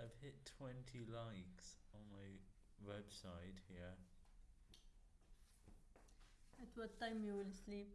I've hit 20 likes on my website here. At what time you will sleep?